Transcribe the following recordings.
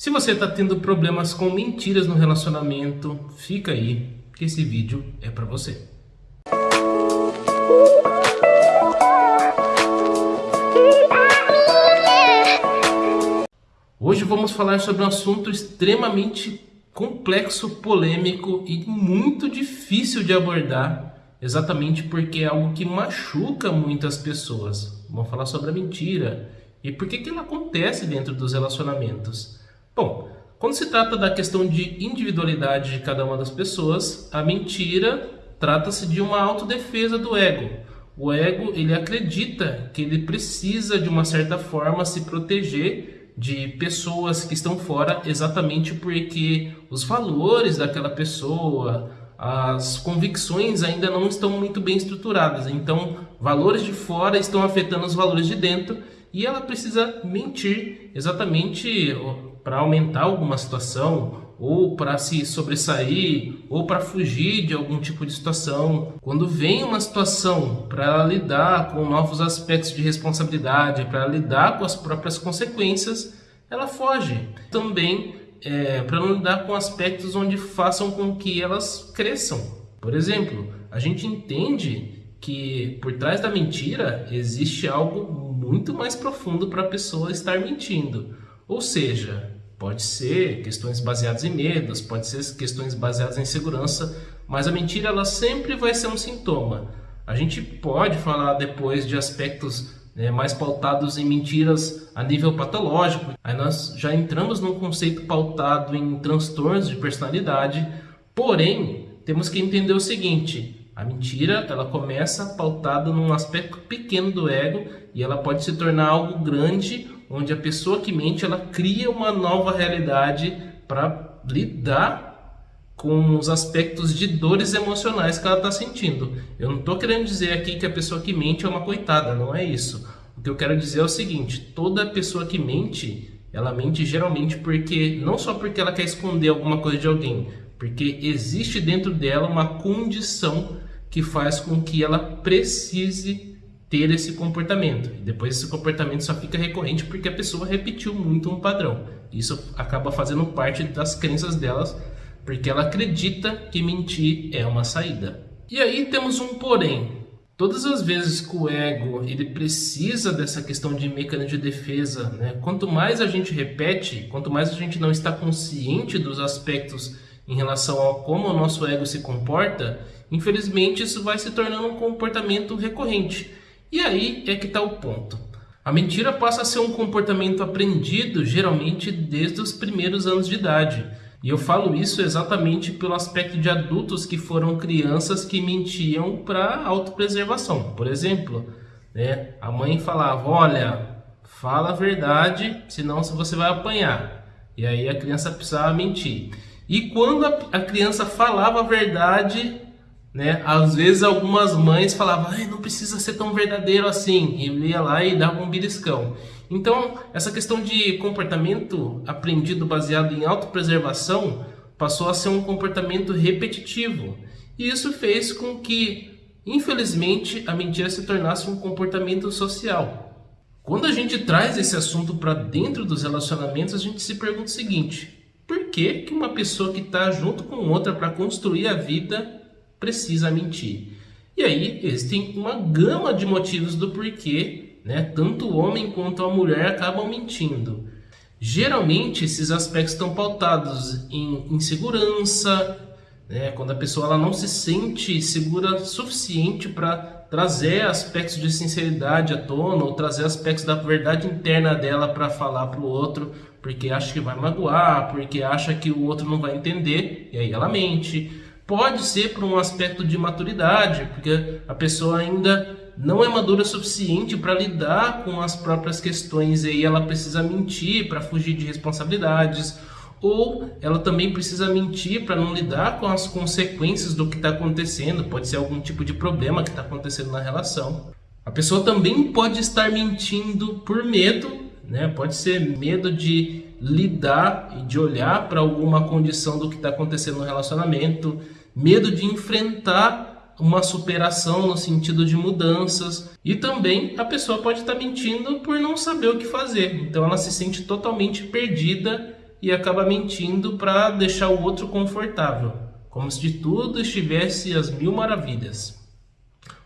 Se você está tendo problemas com mentiras no relacionamento, fica aí, que esse vídeo é para você. Hoje vamos falar sobre um assunto extremamente complexo, polêmico e muito difícil de abordar, exatamente porque é algo que machuca muitas pessoas. Vamos falar sobre a mentira e por que, que ela acontece dentro dos relacionamentos. Bom, quando se trata da questão de individualidade de cada uma das pessoas, a mentira trata-se de uma autodefesa do ego. O ego, ele acredita que ele precisa de uma certa forma se proteger de pessoas que estão fora exatamente porque os valores daquela pessoa, as convicções ainda não estão muito bem estruturadas. Então, valores de fora estão afetando os valores de dentro e ela precisa mentir exatamente para aumentar alguma situação ou para se sobressair ou para fugir de algum tipo de situação. Quando vem uma situação para lidar com novos aspectos de responsabilidade, para lidar com as próprias consequências, ela foge. Também é, para não lidar com aspectos onde façam com que elas cresçam. Por exemplo, a gente entende que por trás da mentira existe algo muito mais profundo para a pessoa estar mentindo. Ou seja, pode ser questões baseadas em medos, pode ser questões baseadas em segurança, mas a mentira ela sempre vai ser um sintoma. A gente pode falar depois de aspectos né, mais pautados em mentiras a nível patológico. Aí nós já entramos num conceito pautado em transtornos de personalidade, porém temos que entender o seguinte: a mentira ela começa pautada num aspecto pequeno do ego e ela pode se tornar algo grande onde a pessoa que mente ela cria uma nova realidade para lidar com os aspectos de dores emocionais que ela está sentindo. Eu não estou querendo dizer aqui que a pessoa que mente é uma coitada, não é isso. O que eu quero dizer é o seguinte: toda pessoa que mente, ela mente geralmente porque não só porque ela quer esconder alguma coisa de alguém, porque existe dentro dela uma condição que faz com que ela precise ter esse comportamento. E depois esse comportamento só fica recorrente porque a pessoa repetiu muito um padrão. Isso acaba fazendo parte das crenças delas, porque ela acredita que mentir é uma saída. E aí temos um porém. Todas as vezes que o ego ele precisa dessa questão de mecanismo de defesa, né? quanto mais a gente repete, quanto mais a gente não está consciente dos aspectos em relação a como o nosso ego se comporta, infelizmente isso vai se tornando um comportamento recorrente. E aí é que está o ponto. A mentira passa a ser um comportamento aprendido geralmente desde os primeiros anos de idade. E eu falo isso exatamente pelo aspecto de adultos que foram crianças que mentiam para autopreservação. Por exemplo, né, a mãe falava: Olha, fala a verdade, senão você vai apanhar. E aí a criança precisava mentir. E quando a criança falava a verdade, né? Às vezes algumas mães falavam, não precisa ser tão verdadeiro assim, e ia lá e dava um beliscão. Então, essa questão de comportamento aprendido baseado em autopreservação passou a ser um comportamento repetitivo. E isso fez com que, infelizmente, a mentira se tornasse um comportamento social. Quando a gente traz esse assunto para dentro dos relacionamentos, a gente se pergunta o seguinte: por que, que uma pessoa que está junto com outra para construir a vida precisa mentir. E aí existem uma gama de motivos do porquê, né, tanto o homem quanto a mulher acabam mentindo. Geralmente esses aspectos estão pautados em insegurança, né, quando a pessoa ela não se sente segura suficiente para trazer aspectos de sinceridade à tona ou trazer aspectos da verdade interna dela para falar para o outro, porque acha que vai magoar, porque acha que o outro não vai entender, e aí ela mente Pode ser por um aspecto de maturidade, porque a pessoa ainda não é madura o suficiente para lidar com as próprias questões e aí ela precisa mentir para fugir de responsabilidades, ou ela também precisa mentir para não lidar com as consequências do que está acontecendo, pode ser algum tipo de problema que está acontecendo na relação. A pessoa também pode estar mentindo por medo, né? pode ser medo de lidar e de olhar para alguma condição do que está acontecendo no relacionamento, medo de enfrentar uma superação no sentido de mudanças e também a pessoa pode estar mentindo por não saber o que fazer. Então ela se sente totalmente perdida e acaba mentindo para deixar o outro confortável, como se de tudo estivesse às mil maravilhas.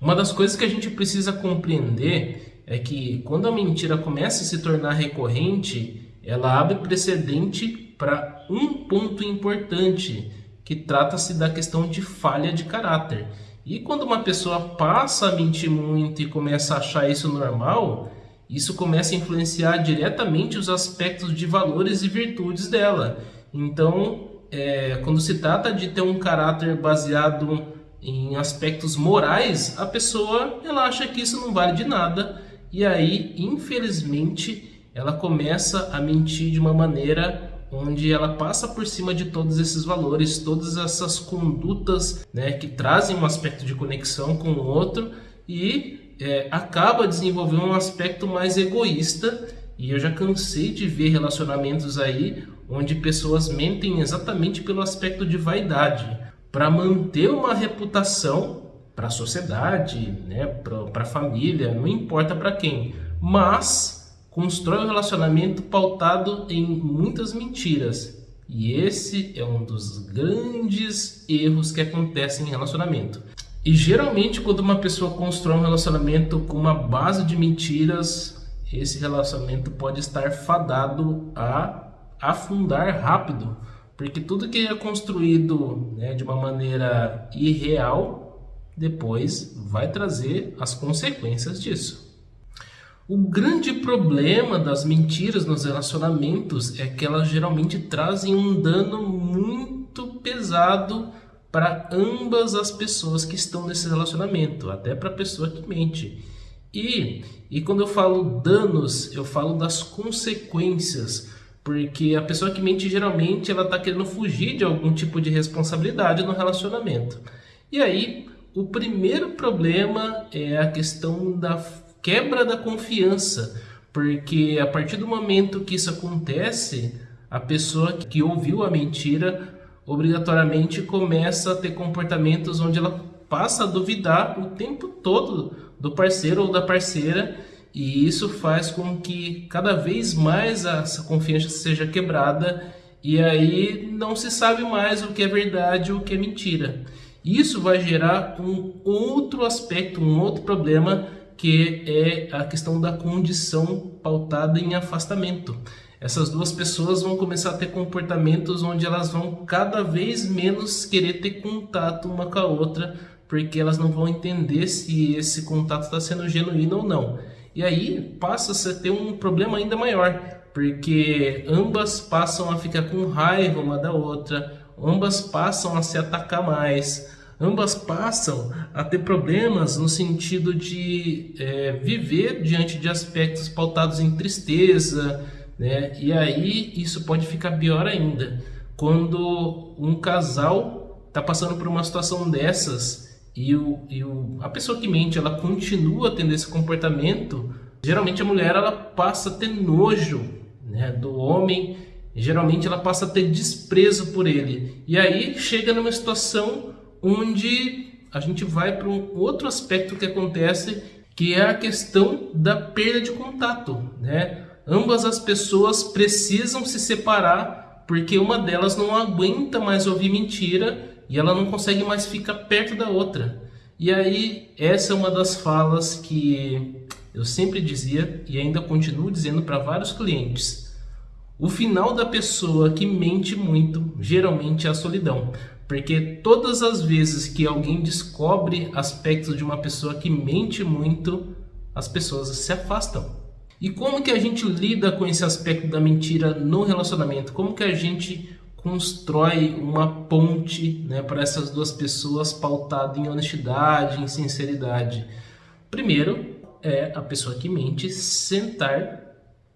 Uma das coisas que a gente precisa compreender é que quando a mentira começa a se tornar recorrente, ela abre precedente para um ponto importante, que trata-se da questão de falha de caráter. E quando uma pessoa passa a mentir muito e começa a achar isso normal, isso começa a influenciar diretamente os aspectos de valores e virtudes dela. Então, é, quando se trata de ter um caráter baseado em aspectos morais, a pessoa ela acha que isso não vale de nada e aí, infelizmente, ela começa a mentir de uma maneira onde ela passa por cima de todos esses valores, todas essas condutas né, que trazem um aspecto de conexão com o outro e é, acaba desenvolvendo um aspecto mais egoísta. E eu já cansei de ver relacionamentos aí onde pessoas mentem exatamente pelo aspecto de vaidade. Para manter uma reputação para a sociedade, né, para a família, não importa para quem, mas constrói um relacionamento pautado em muitas mentiras. E esse é um dos grandes erros que acontecem em relacionamento. E geralmente quando uma pessoa constrói um relacionamento com uma base de mentiras, esse relacionamento pode estar fadado a afundar rápido, porque tudo que é construído né, de uma maneira irreal, depois vai trazer as consequências disso. O grande problema das mentiras nos relacionamentos é que elas geralmente trazem um dano muito pesado para ambas as pessoas que estão nesse relacionamento, até para a pessoa que mente. E, e quando eu falo danos, eu falo das consequências, porque a pessoa que mente geralmente ela está querendo fugir de algum tipo de responsabilidade no relacionamento. E aí, o primeiro problema é a questão da quebra da confiança, porque a partir do momento que isso acontece, a pessoa que ouviu a mentira obrigatoriamente começa a ter comportamentos onde ela passa a duvidar o tempo todo do parceiro ou da parceira e isso faz com que cada vez mais essa confiança seja quebrada e aí não se sabe mais o que é verdade ou o que é mentira. Isso vai gerar um outro aspecto, um outro problema que é a questão da condição pautada em afastamento essas duas pessoas vão começar a ter comportamentos onde elas vão cada vez menos querer ter contato uma com a outra, porque elas não vão entender se esse contato está sendo genuíno ou não. E aí passa a ter um problema ainda maior, porque ambas passam a ficar com raiva uma da outra, ambas passam a se atacar mais, ambas passam a ter problemas no sentido de é, viver diante de aspectos pautados em tristeza, né? E aí isso pode ficar pior ainda quando um casal está passando por uma situação dessas e, o, e o, a pessoa que mente ela continua tendo esse comportamento, geralmente a mulher ela passa a ter nojo né, do homem, geralmente ela passa a ter desprezo por ele. E aí chega numa situação onde a gente vai para um outro aspecto que acontece, que é a questão da perda de contato, né? Ambas as pessoas precisam se separar porque uma delas não aguenta mais ouvir mentira e ela não consegue mais ficar perto da outra. E aí, essa é uma das falas que eu sempre dizia e ainda continuo dizendo para vários clientes. O final da pessoa que mente muito geralmente é a solidão, porque todas as vezes que alguém descobre aspectos de uma pessoa que mente muito, as pessoas se afastam. E como que a gente lida com esse aspecto da mentira no relacionamento? Como que a gente constrói uma ponte né, para essas duas pessoas pautada em honestidade, em sinceridade? Primeiro é a pessoa que mente sentar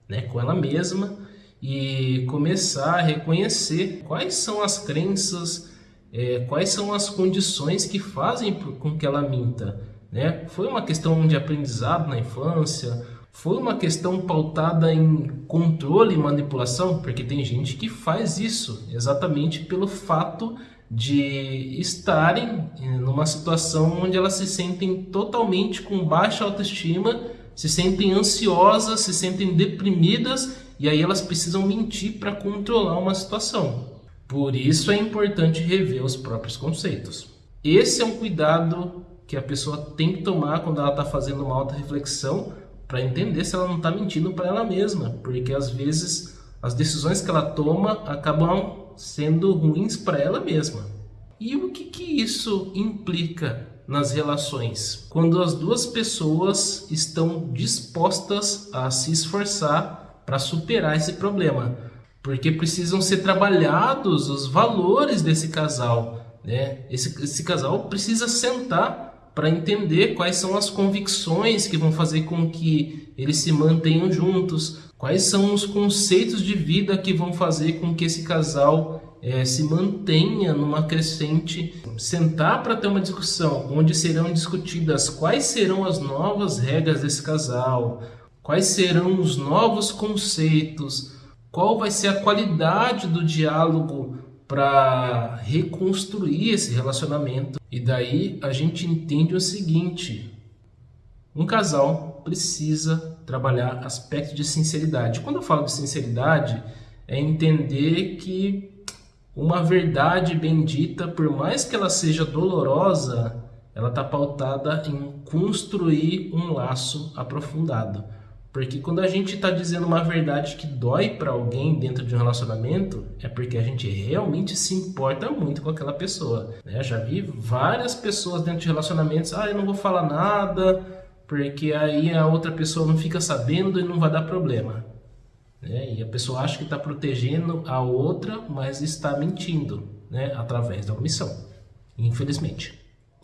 né, com ela mesma e começar a reconhecer quais são as crenças, é, quais são as condições que fazem com que ela minta. Né? Foi uma questão de aprendizado na infância, foi uma questão pautada em controle e manipulação, porque tem gente que faz isso exatamente pelo fato de estarem numa situação onde elas se sentem totalmente com baixa autoestima, se sentem ansiosas, se sentem deprimidas e aí elas precisam mentir para controlar uma situação. Por isso é importante rever os próprios conceitos. Esse é um cuidado que a pessoa tem que tomar quando ela está fazendo uma alta reflexão para entender se ela não está mentindo para ela mesma, porque às vezes as decisões que ela toma acabam sendo ruins para ela mesma. E o que, que isso implica nas relações? Quando as duas pessoas estão dispostas a se esforçar para superar esse problema, porque precisam ser trabalhados os valores desse casal. Né? Esse, esse casal precisa sentar para entender quais são as convicções que vão fazer com que eles se mantenham juntos, quais são os conceitos de vida que vão fazer com que esse casal é, se mantenha numa crescente, sentar para ter uma discussão onde serão discutidas quais serão as novas regras desse casal, quais serão os novos conceitos, qual vai ser a qualidade do diálogo para reconstruir esse relacionamento. E daí a gente entende o seguinte: um casal precisa trabalhar aspecto de sinceridade. Quando eu falo de sinceridade, é entender que uma verdade bendita, por mais que ela seja dolorosa, ela está pautada em construir um laço aprofundado. Porque quando a gente está dizendo uma verdade que dói para alguém dentro de um relacionamento, é porque a gente realmente se importa muito com aquela pessoa. Né? Já vi várias pessoas dentro de relacionamentos, ah, eu não vou falar nada, porque aí a outra pessoa não fica sabendo e não vai dar problema. Né? E a pessoa acha que está protegendo a outra, mas está mentindo né? através da omissão, infelizmente.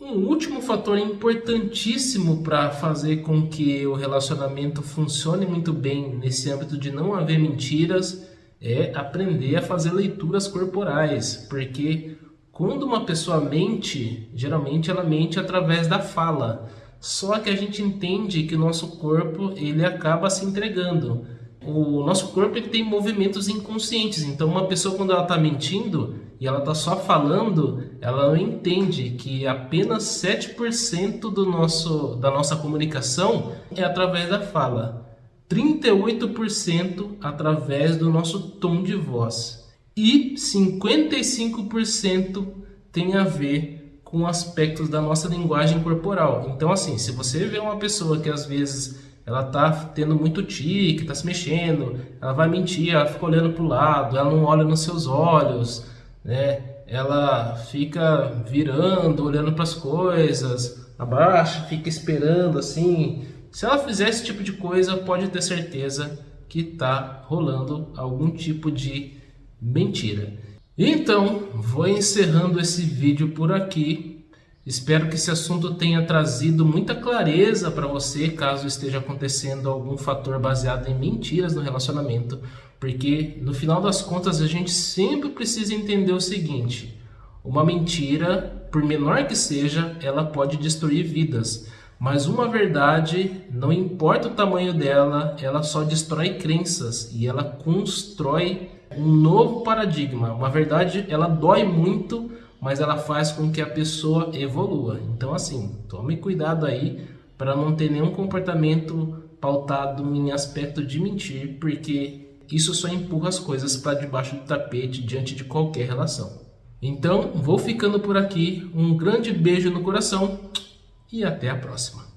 Um último fator importantíssimo para fazer com que o relacionamento funcione muito bem nesse âmbito de não haver mentiras é aprender a fazer leituras corporais, porque quando uma pessoa mente, geralmente ela mente através da fala. Só que a gente entende que o nosso corpo ele acaba se entregando o nosso corpo ele tem movimentos inconscientes. Então, uma pessoa, quando ela está mentindo e ela está só falando, ela não entende que apenas 7% do nosso, da nossa comunicação é através da fala, 38% através do nosso tom de voz e 55% tem a ver com aspectos da nossa linguagem corporal. Então, assim, se você vê uma pessoa que às vezes ela tá tendo muito tique, tá se mexendo, ela vai mentir, ela fica olhando para o lado, ela não olha nos seus olhos, né? Ela fica virando, olhando para as coisas, abaixa, fica esperando assim. Se ela fizer esse tipo de coisa, pode ter certeza que tá rolando algum tipo de mentira. Então, vou encerrando esse vídeo por aqui. Espero que esse assunto tenha trazido muita clareza para você, caso esteja acontecendo algum fator baseado em mentiras no relacionamento, porque no final das contas a gente sempre precisa entender o seguinte: uma mentira, por menor que seja, ela pode destruir vidas. Mas uma verdade, não importa o tamanho dela, ela só destrói crenças e ela constrói um novo paradigma. Uma verdade, ela dói muito, mas ela faz com que a pessoa evolua. Então, assim, tome cuidado aí para não ter nenhum comportamento pautado em aspecto de mentir, porque isso só empurra as coisas para debaixo do tapete diante de qualquer relação. Então, vou ficando por aqui. Um grande beijo no coração e até a próxima.